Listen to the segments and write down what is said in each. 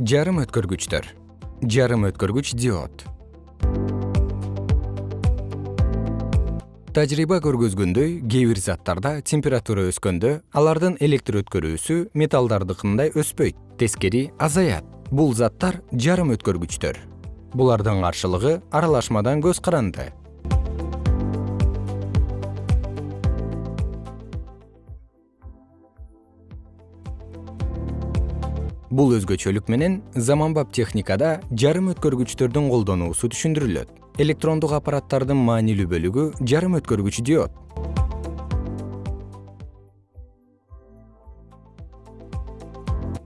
жарым өткөргүчтөр. Жарым өткөргүч диод. Тажрыйба көргөзгөндөй кээ бир заттарда температура өскөндө алардын электр өткөрүүсү металлдардыкындай өспөйт тескери азаят. Бул заттар жарым өткөргүчтөр. Булардын каршылыгы аралашмадан көз каранды бул өзгөчөлүк менен заманбап техникада жарым өткөргүчтөрдүн колдонуусу түшүндүрүлөт. Электрондук аппараттардын маанилүү бөлүгү жарым өткөргүч диод.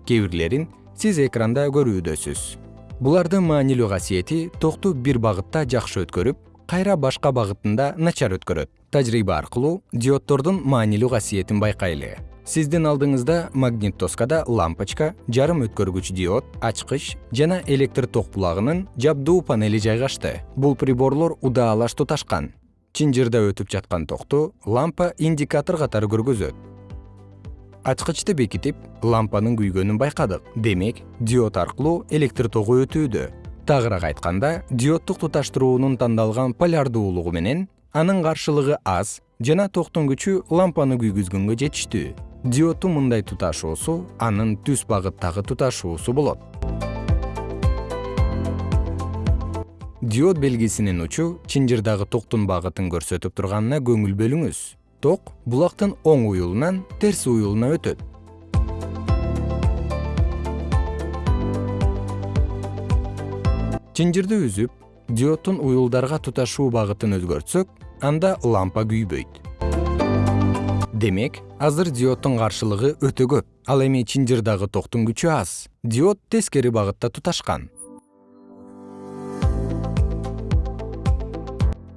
Кээ бирлерин сиз экранда көрүүдөсүз. Булардын маанилүү касиети токту бир багытта жакшы өткөрүп кайра башка багытында начар өткөрөт. Тажрыйба аркылуу диоддордун маанилүү касиетин байкайлы сиздин алдыңызда магнит доскада лампочка жарым өткөргүч диод ачкыч жана электр ток булагынын жабдуу панели жайгашты. Бул приборлор удаалаш туташкан чынжырда өтүп жаткан токту лампа индикатор катары көргөзөт. Ачкычты бекитип лампанын күйгөнүн байкадык. Демек диод аркылуу электр тогу өтүүдө. Тагыраак айтканда диоддук туташтыруунун тандалган полярдуулугу менен анын каршылыгы аз жана токтун күчү лампаны күйгүзгөнгө жетиштүү диоддун мындай туташуусу анын түз багыттагы туташуусу болот. Диод белгисинин учу чынжырдагы токтун багытын көрсөтүп турганына көңүл бөлүңүз. Ток булактын оң уюлунан терс уюлуна өтөт. Чынжырды үзүп диоддун уюлдарга туташуу багытын өзгөртсөк анда лампа күйбөйт демек азыр диоддун каршылыгы өтө көп ал эми чынжырдагы токтун күчү аз. Диод тескери багытта туташкан.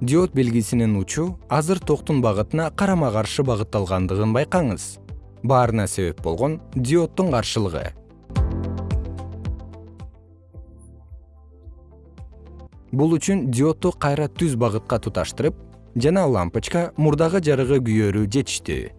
Диод белгисинин учу азыр токтун багытына карама каршы багытталгандыгын байкаңыз. Баарына себеп болгон диоддун каршылыгы. Бул үчүн диодду кайра түз багытка туташтырып жана лампочка мурдагы жарыгы күйөрү жетиштүү